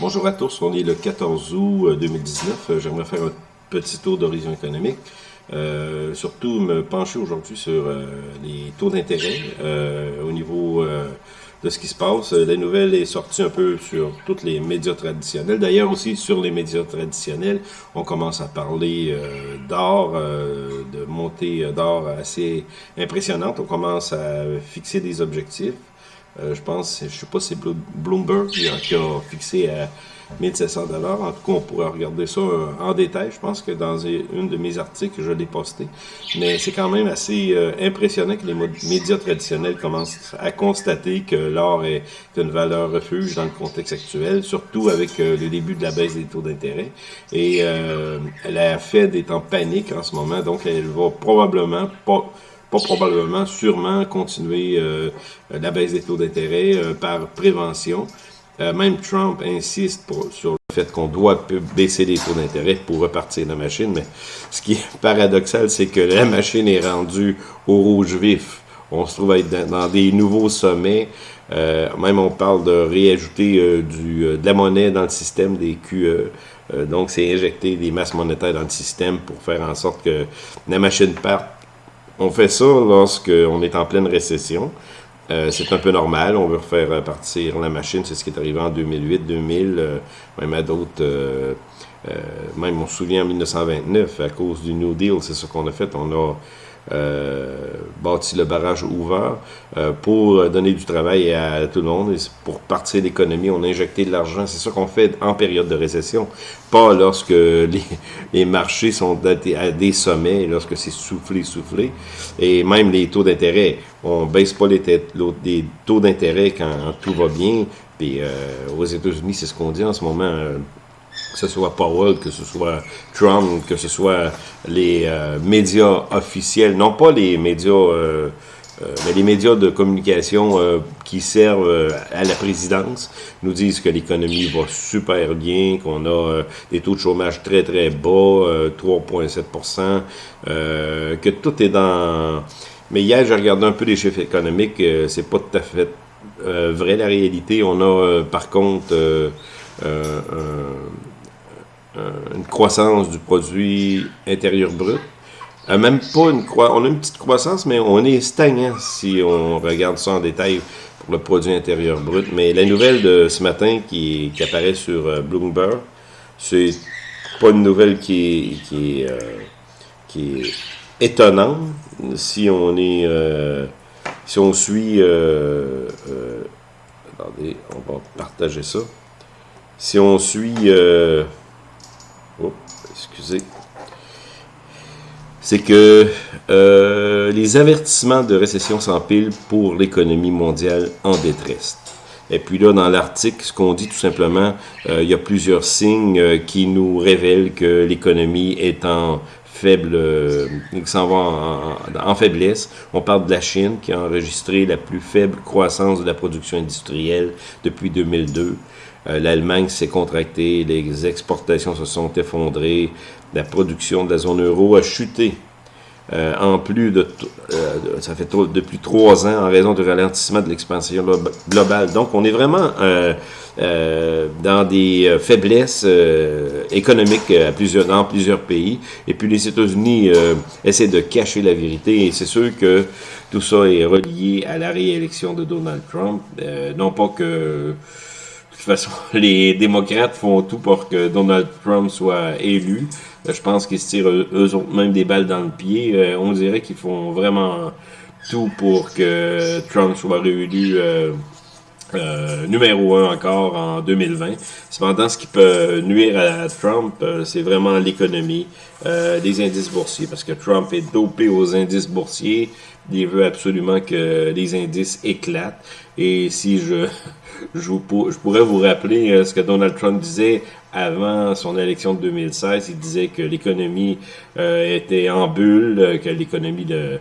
Bonjour à tous, on est le 14 août 2019. Euh, j'aimerais faire un petit tour d'horizon économique. Euh, surtout me pencher aujourd'hui sur euh, les taux d'intérêt au niveau de ce qui se passe. La nouvelle est sortie un peu sur tous les médias traditionnels. D'ailleurs aussi sur les médias traditionnels, on commence à parler d'or, de montée d'or assez impressionnante. On commence à fixer des objectifs. Euh, je pense, je sais pas si c'est Bloomberg qui a, fixé à 1700 dollars. En tout cas, on pourrait regarder ça euh, en détail. Je pense que dans une de mes articles, je l'ai posté. Mais c'est quand même assez euh, impressionnant que les médias traditionnels commencent à constater que l'or est une valeur refuge dans le contexte actuel, surtout avec le début de la baisse des taux d'intérêt. Et la Fed est en panique en ce moment, donc elle va probablement pas pas probablement, sûrement continuer euh, la baisse des taux d'intérêt euh, par prévention. Euh, même Trump insiste pour, sur le fait qu'on doit baisser les taux d'intérêt pour repartir la machine, mais ce qui est paradoxal, c'est que la machine est rendue au rouge vif. On se trouve à être dans, des nouveaux sommets. même on parle de réajouter du, de la monnaie dans le système des QE. donc, c'est injecter des masses monétaires dans le système pour faire en sorte que la machine parte on fait ça lorsqu'on est en pleine récession. Euh, c'est un peu normal, on veut faire partir la machine, c'est ce qui est arrivé en 2008, 2000, euh, même à d'autres, euh, même on se souvient en 1929, à cause du New Deal, c'est ce qu'on a fait, on a euh, bâti le barrage ouvert euh, pour donner du travail à tout le monde et pour partir l'économie, on a injecté de l'argent. C'est ça qu'on fait en période de récession, pas lorsque les, les marchés sont à des sommets, lorsque c'est soufflé, soufflé. Et même les taux d'intérêt, on baisse pas les, les taux d'intérêt quand tout va bien. Puis euh, aux États-Unis, c'est ce qu'on dit en ce moment que ce soit Powell, que ce soit Trump, que ce soit les euh, médias officiels, non pas les médias, euh, euh, mais les médias de communication qui servent à la présidence, nous disent que l'économie va super bien, qu'on a des taux de chômage très très bas, 3,7%, que tout est dans... Mais hier, j'ai regardé un peu les chiffres économiques, c'est pas tout à fait vrai la réalité. On a par contre euh, une croissance du produit intérieur brut. Euh, même pas une croissance, on a une petite croissance, mais on est stagnant si on regarde ça en détail pour le produit intérieur brut. Mais la nouvelle de ce matin qui, apparaît sur euh, Bloomberg, c'est pas une nouvelle qui est, qui est, qui est étonnante si on est si on suit attendez, on va partager ça. Si on suit... Euh, oh, excusez. C'est que euh, les avertissements de récession s'empilent pour l'économie mondiale en détresse. Et puis là, dans l'article, ce qu'on dit tout simplement, euh, il y a plusieurs signes qui nous révèlent que l'économie est en faible, qui s'en va en, en, faiblesse. On parle de la Chine qui a enregistré la plus faible croissance de la production industrielle depuis 2002. Euh, L'Allemagne s'est contractée, les exportations se sont effondrées, la production de la zone euro a chuté. Euh, en plus de, euh, ça fait depuis trois ans en raison du ralentissement de l'expansion globale. Donc, on est vraiment dans des faiblesses économiques à plusieurs, dans plusieurs pays. Et puis, les États-Unis essaient de cacher la vérité. Et c'est sûr que tout ça est relié à la réélection de Donald Trump. non pas que de toute façon, les démocrates font tout pour que Donald Trump soit élu. Euh, je pense qu'ils se tirent eux autres même des balles dans le pied. Euh, on dirait qu'ils font vraiment tout pour que Trump soit réélu euh, numéro un encore en 2020. Cependant, ce qui peut nuire à Trump, c'est vraiment l'économie des indices boursiers, parce que Trump est dopé aux indices boursiers. Il veut absolument que les indices éclatent. Et si je, je, pourrais vous rappeler euh, ce que Donald Trump disait avant son élection de 2016. Il disait que l'économie euh, était en bulle, euh, que l'économie de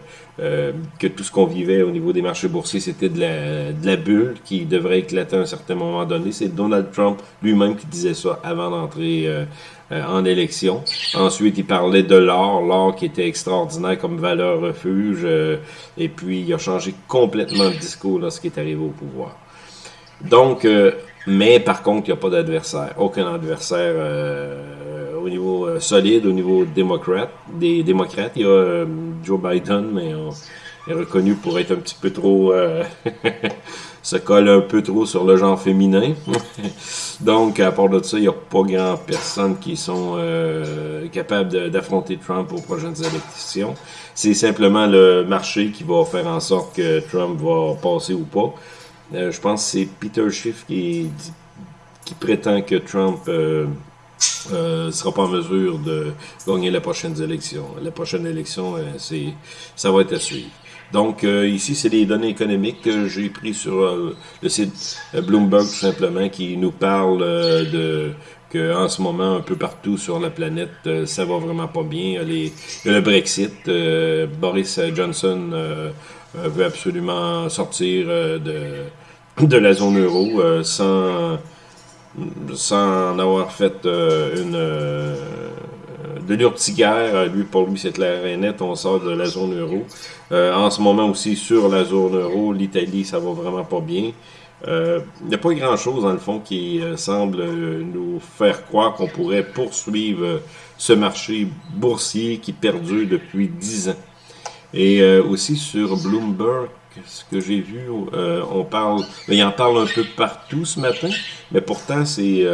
que tout ce qu'on vivait au niveau des marchés boursiers, c'était de la, de la bulle qui devrait éclater à un certain moment donné. C'est Donald Trump lui-même qui disait ça avant d'entrer en élection. Ensuite, il parlait de l'or, l'or qui était extraordinaire comme valeur refuge, et puis il a changé complètement de discours lorsqu'il est arrivé au pouvoir. Donc, euh, Mais par contre, il n'y a pas d'adversaire. Aucun adversaire au niveau solide, au niveau démocrate, des démocrates. Il y a Joe Biden, mais on est reconnu pour être un petit peu trop se colle un peu trop sur le genre féminin. Donc, à part de ça, il n'y a pas grand personne qui sont euh, capables d'affronter Trump aux prochaines élections. C'est simplement le marché qui va faire en sorte que Trump va passer ou pas. Euh, je pense que c'est Peter Schiff qui, qui prétend que Trump euh, euh, sera pas en mesure de gagner les prochaines élections. La prochaine élection, ça va être à suivre. Donc, euh, ici, c'est des données économiques que j'ai pris sur euh, le site euh, Bloomberg, tout simplement, qui nous parle de que en ce moment, un peu partout sur la planète, ça va vraiment pas bien. Les, le Brexit, Boris Johnson veut absolument sortir de, de la zone euro sans, sans avoir fait une de l'urticaire, lui, pour lui, c'est clair et net, on sort de la zone euro. Euh, en ce moment aussi, sur la zone euro, l'Italie, ça va vraiment pas bien. Euh, il n'y a pas grand-chose, dans le fond, qui euh, semble nous faire croire qu'on pourrait poursuivre ce marché boursier qui perdure depuis 10 ans. Et aussi sur Bloomberg, ce que j'ai vu, on parle, il en parle un peu partout ce matin, mais pourtant c'est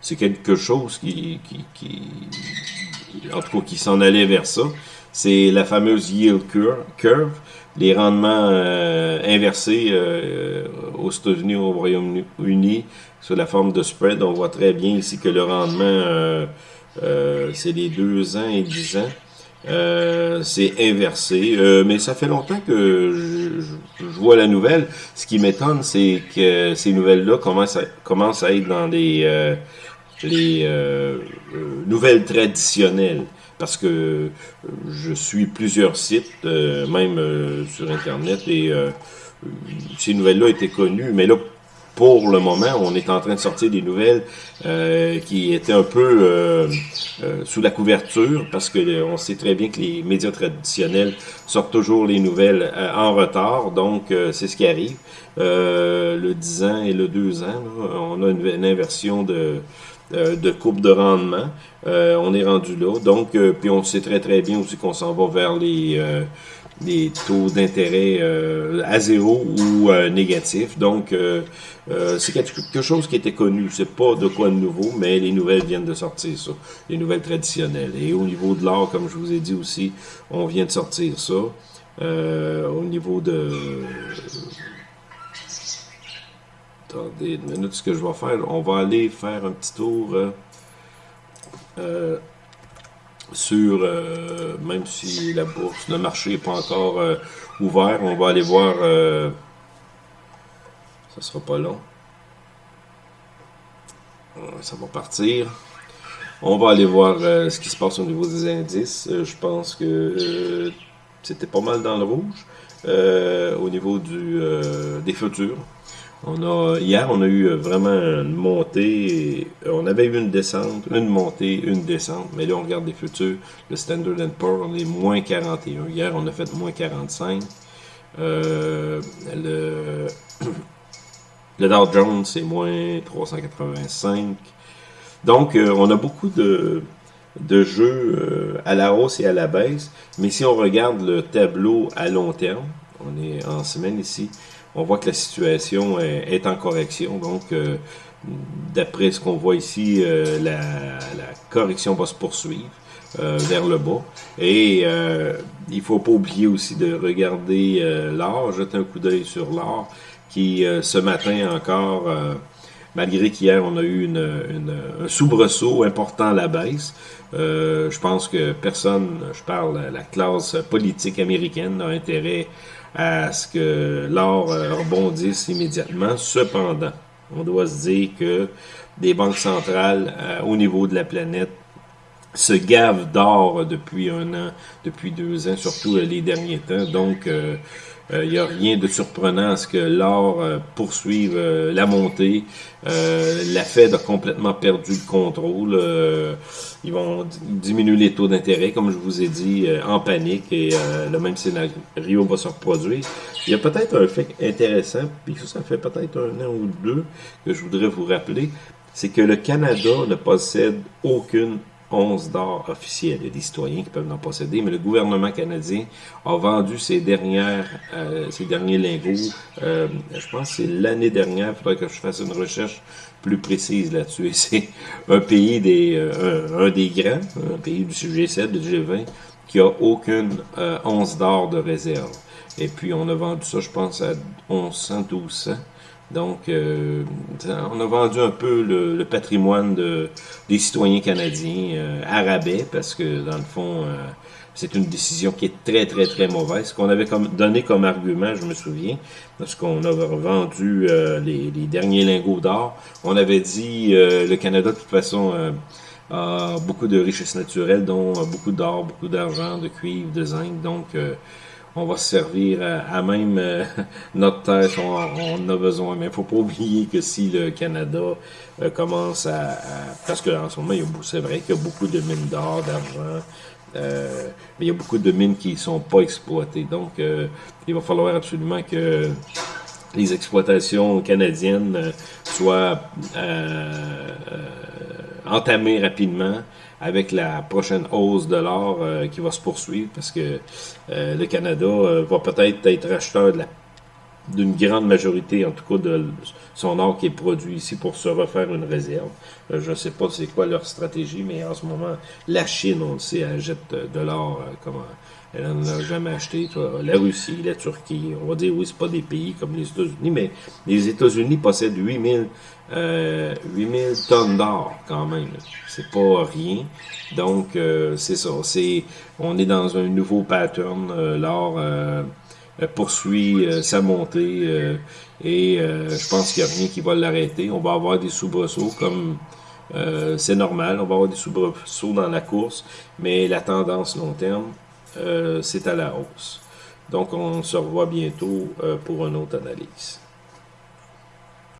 c'est quelque chose qui, qui, qui, en tout cas, qui s'en allait vers ça. C'est la fameuse yield curve, les rendements euh, inversés euh, aux États-Unis, au Royaume-Uni, sous la forme de spread. On voit très bien ici que le rendement, euh, c'est les deux ans et 10 ans. c'est inversé, mais ça fait longtemps que je, je vois la nouvelle. Ce qui m'étonne, c'est que ces nouvelles-là commencent à, commencent à être dans des les euh, euh, nouvelles traditionnelles parce que euh, je suis plusieurs sites, même sur Internet, et ces nouvelles-là étaient connues, mais là, pour le moment, on est en train de sortir des nouvelles qui étaient un peu sous la couverture, parce que on sait très bien que les médias traditionnels sortent toujours les nouvelles en retard, donc c'est ce qui arrive. le 10 ans et le 2 ans, on a une inversion de euh, de coupe de rendement. Euh, on est rendu là. Donc, euh, puis on sait très très bien aussi qu'on s'en va vers les, les taux d'intérêt à zéro ou négatifs. Donc, c'est quelque chose qui était connu. C'est pas de quoi de nouveau, mais les nouvelles viennent de sortir ça. Les nouvelles traditionnelles. Et au niveau de l'or, comme je vous ai dit aussi, on vient de sortir ça. au niveau de Attendez une minute, ce que je vais faire, on va aller faire un petit tour euh, euh, sur, euh, même si la bourse, le marché n'est pas encore ouvert, on va aller voir, ça sera pas long, ça va partir. On va aller voir ce qui se passe au niveau des indices. je pense que c'était pas mal dans le rouge au niveau des futurs. On a, hier, on a eu vraiment une montée. On avait eu une descente, une montée, une descente. Mais là, on regarde les futurs. Le Standard Poor's, on est moins 41. Hier, on a fait moins 45. Euh, le, le Dow Jones, c'est moins 385. Donc, euh, on a beaucoup de, de jeux euh, à la hausse et à la baisse. Mais si on regarde le tableau à long terme, on est en semaine ici, on voit que la situation est, en correction. Donc, euh, d'après ce qu'on voit ici, euh, la, correction va se poursuivre euh, vers le bas. Et il faut pas oublier aussi de regarder l'or, jeter un coup d'œil sur l'or, qui ce matin encore, malgré qu'hier on a eu une, un soubresaut important à la baisse, je pense que personne, je parle la classe politique américaine, a intérêt à ce que l'or euh, rebondisse immédiatement. Cependant, on doit se dire que des banques centrales euh, au niveau de la planète se gavent d'or depuis un an, depuis deux ans, surtout euh, les derniers temps. Donc, il n'y a rien de surprenant à ce que l'or poursuive la montée. la Fed a complètement perdu le contrôle. ils vont diminuer les taux d'intérêt, comme je vous ai dit, en panique, et le même scénario va se reproduire. Il y a peut-être un fait intéressant, puis ça fait peut-être un an ou deux que je voudrais vous rappeler, c'est que le Canada ne possède aucune once d'or officielle. Il y a des citoyens qui peuvent en posséder, mais le gouvernement canadien a vendu ses dernières, euh, derniers lingots. Euh, je pense que c'est l'année dernière. Il faudrait que je fasse une recherche plus précise là-dessus. C'est un pays des, euh, un, des grands, un pays du G7, du G20, qui a aucune once d'or de réserve. Et puis on a vendu ça, je pense, à 1100, 1200. Donc, euh, on a vendu un peu le, patrimoine de, des citoyens canadiens euh, arabais parce que, dans le fond, euh, c'est une décision qui est très, très, très mauvaise. Ce qu'on avait comme, donné comme argument, je me souviens, lorsqu'on avait vendu les, les, derniers lingots d'or, on avait dit le Canada, de toute façon, a beaucoup de richesses naturelles, dont beaucoup d'or, beaucoup d'argent, de cuivre, de zinc. Donc, on va se servir à, même euh, notre terre on, a besoin. Mais il faut pas oublier que si le Canada euh, commence à, Parce qu'en ce moment, c'est vrai qu'il y a beaucoup de mines d'or, d'argent, euh, mais il y a beaucoup de mines qui sont pas exploitées. Donc, il va falloir absolument que les exploitations canadiennes soient entamées rapidement avec la prochaine hausse de l'or euh, qui va se poursuivre parce que euh, le Canada euh, va peut-être être acheteur d'une grande majorité, en tout cas, de son or qui est produit ici pour se refaire une réserve. je ne sais pas c'est quoi leur stratégie, mais en ce moment, la Chine, on le sait, elle jette de l'or comment elle n'en a jamais acheté. La Russie, la Turquie, on va dire oui, c'est pas des pays comme les États-Unis, mais les États-Unis possèdent 8000 euh, 8000 tonnes d'or quand même. C'est pas rien. Donc, euh, c'est ça. C'est, on est dans un nouveau pattern. Euh, euh, poursuit sa montée et je pense qu'il n'y a rien qui va l'arrêter. On va avoir des soubresauts comme c'est normal. On va avoir des soubresauts dans la course, mais la tendance long terme, c'est à la hausse. Donc, on se revoit bientôt pour une autre analyse.